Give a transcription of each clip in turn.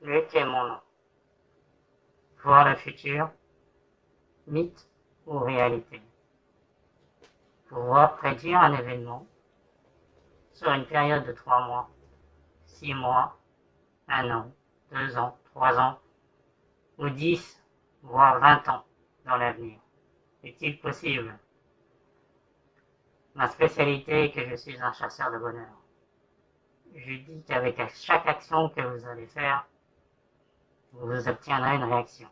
Est mon nom. Voir le futur, mythe ou réalité. Pouvoir prédire un événement sur une période de trois mois, six mois, un an, deux ans, trois ans, ou dix, voire vingt ans dans l'avenir. Est-il possible? Ma spécialité est que je suis un chasseur de bonheur. Je dis qu'avec chaque action que vous allez faire, vous obtiendrez une réaction.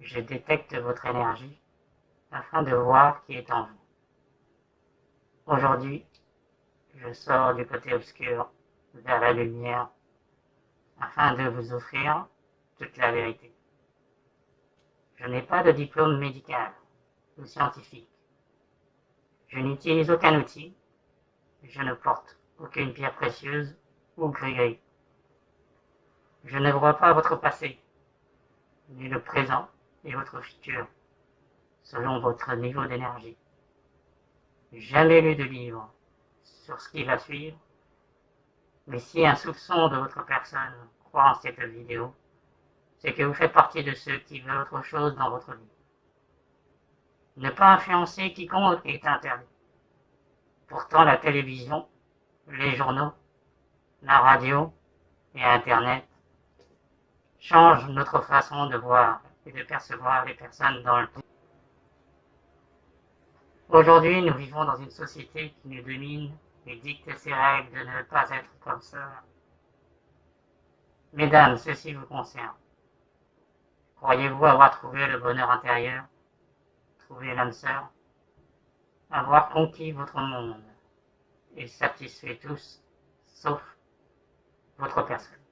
Je détecte votre énergie afin de voir qui est en vous. Aujourd'hui, je sors du côté obscur vers la lumière afin de vous offrir toute la vérité. Je n'ai pas de diplôme médical ou scientifique. Je n'utilise aucun outil. Je ne porte aucune pierre précieuse ou gris-gris. Je ne vois pas votre passé, ni le présent et votre futur, selon votre niveau d'énergie. Jamais lu de livre sur ce qui va suivre, mais si un soupçon de votre personne croit en cette vidéo, c'est que vous faites partie de ceux qui veulent autre chose dans votre vie. Ne pas influencer quiconque est interdit. Pourtant, la télévision, les journaux, la radio et Internet change notre façon de voir et de percevoir les personnes dans le temps. Aujourd'hui, nous vivons dans une société qui nous domine et dicte ses règles de ne pas être comme ça. Mesdames, ceci vous concerne. Croyez-vous avoir trouvé le bonheur intérieur, trouvé l'âme sœur, avoir conquis votre monde et satisfait tous, sauf votre personne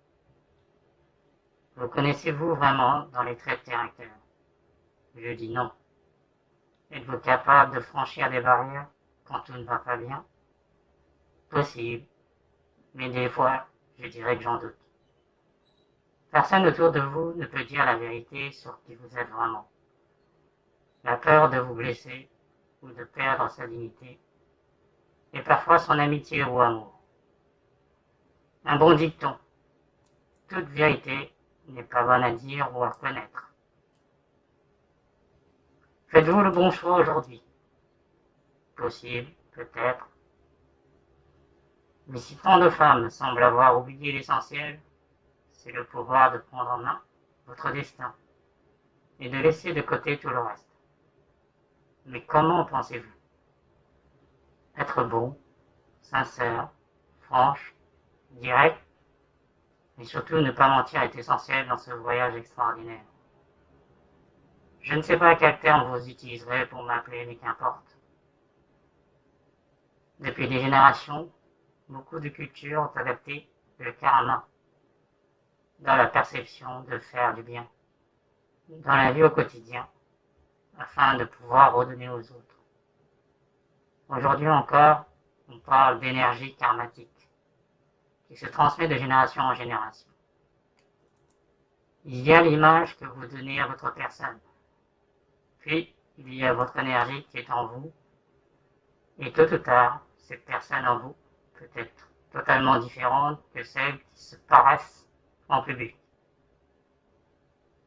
vous connaissez-vous vraiment dans les traits de caractère? Je dis non. Êtes-vous capable de franchir des barrières quand tout ne va pas bien? Possible. Mais des fois, je dirais que j'en doute. Personne autour de vous ne peut dire la vérité sur qui vous êtes vraiment. La peur de vous blesser ou de perdre sa dignité et parfois son amitié ou amour. Un bon dicton. Toute vérité n'est pas bon à dire ou à connaître. Faites-vous le bon choix aujourd'hui Possible, peut-être. Mais si tant de femmes semblent avoir oublié l'essentiel, c'est le pouvoir de prendre en main votre destin et de laisser de côté tout le reste. Mais comment pensez-vous Être bon, sincère, franche, direct, mais surtout, ne pas mentir est essentiel dans ce voyage extraordinaire. Je ne sais pas quel terme vous utiliserez pour m'appeler, mais qu'importe. Depuis des générations, beaucoup de cultures ont adapté le karma dans la perception de faire du bien, dans la vie au quotidien, afin de pouvoir redonner aux autres. Aujourd'hui encore, on parle d'énergie karmatique qui se transmet de génération en génération. Il y a l'image que vous donnez à votre personne. Puis, il y a votre énergie qui est en vous. Et tôt ou tard, cette personne en vous peut être totalement différente que celle qui se paraissent en public.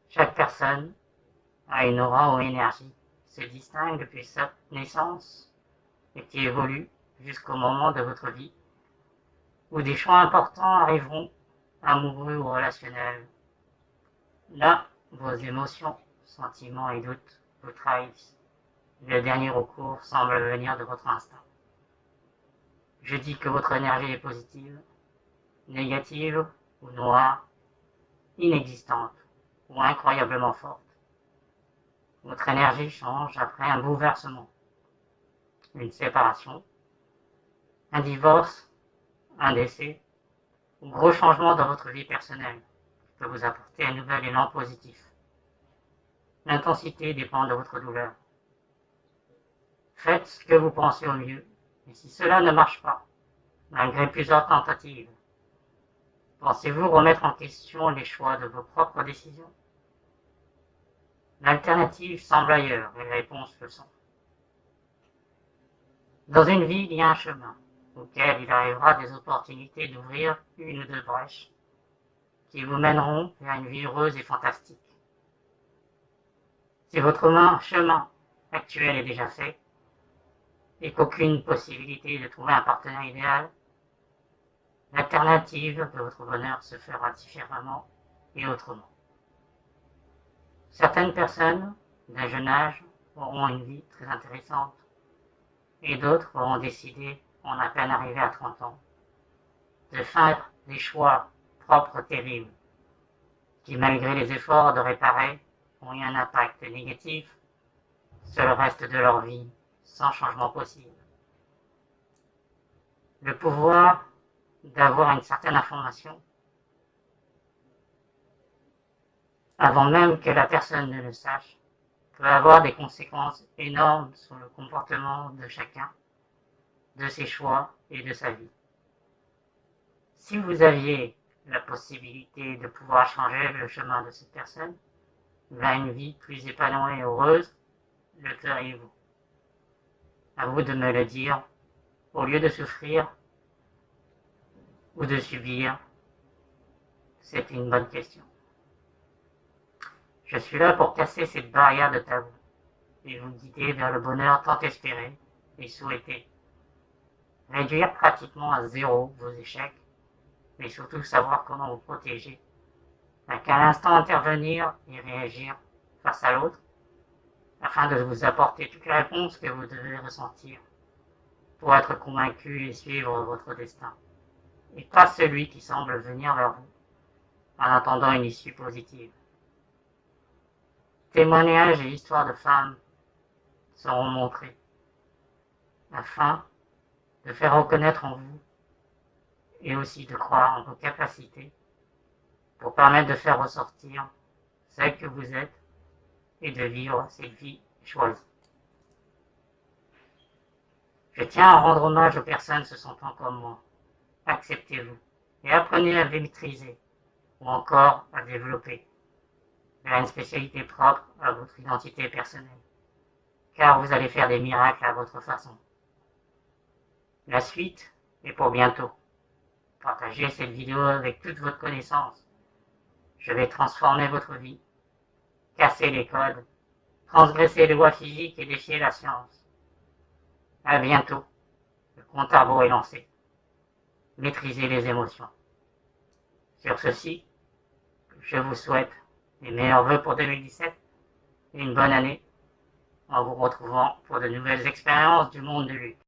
Chaque personne a une aura ou énergie qui se distingue depuis sa naissance et qui évolue jusqu'au moment de votre vie où des choix importants arriveront, amoureux ou relationnels. Là, vos émotions, sentiments et doutes vous trahissent. Le dernier recours semble venir de votre instinct. Je dis que votre énergie est positive, négative ou noire, inexistante ou incroyablement forte. Votre énergie change après un bouleversement, une séparation, un divorce un décès, un gros changement dans votre vie personnelle peut vous apporter un nouvel élan positif. L'intensité dépend de votre douleur. Faites ce que vous pensez au mieux, et si cela ne marche pas, malgré plusieurs tentatives, pensez-vous remettre en question les choix de vos propres décisions? L'alternative semble ailleurs les réponses le sont. Dans une vie, il y a un chemin auquel il arrivera des opportunités d'ouvrir une ou deux brèches. qui vous mèneront vers une vie heureuse et fantastique. Si votre chemin actuel est déjà fait et qu'aucune possibilité de trouver un partenaire idéal, l'alternative de votre bonheur se fera différemment et autrement. Certaines personnes d'un jeune âge auront une vie très intéressante et d'autres auront décidé, en à peine arrivé à 30 ans, de faire des choix propres terribles qui, malgré les efforts de réparer, ont eu un impact négatif sur le reste de leur vie sans changement possible. Le pouvoir d'avoir une certaine information avant même que la personne ne le sache, peut avoir des conséquences énormes sur le comportement de chacun, de ses choix et de sa vie. Si vous aviez la possibilité de pouvoir changer le chemin de cette personne vers une vie plus épanouie et heureuse, le feriez-vous? À vous de me le dire, au lieu de souffrir ou de subir, c'est une bonne question. Je suis là pour casser cette barrière de tabou et vous guider vers le bonheur tant espéré et souhaité. Réduire pratiquement à zéro vos échecs, mais surtout savoir comment vous protéger. À quel instant intervenir et réagir face à l'autre, afin de vous apporter toutes les réponses que vous devez ressentir pour être convaincu et suivre votre destin, et pas celui qui semble venir vers vous en attendant une issue positive. Témoignages et histoires de femmes seront montrés, afin de faire reconnaître en vous et aussi de croire en vos capacités pour permettre de faire ressortir celle que vous êtes et de vivre cette vie choisie. Je tiens à rendre hommage aux personnes se sentant comme moi. Acceptez-vous et apprenez à les maîtriser ou encore à développer une spécialité propre à votre identité personnelle, car vous allez faire des miracles à votre façon. La suite est pour bientôt. Partagez cette vidéo avec toute votre connaissance. Je vais transformer votre vie, casser les codes, transgresser les lois physiques et défier la science. À bientôt. Le compte à est lancé. Maîtrisez les émotions. Sur ceci, je vous souhaite mes meilleurs voeux pour 2017 et une bonne année en vous retrouvant pour de nouvelles expériences du monde de lutte.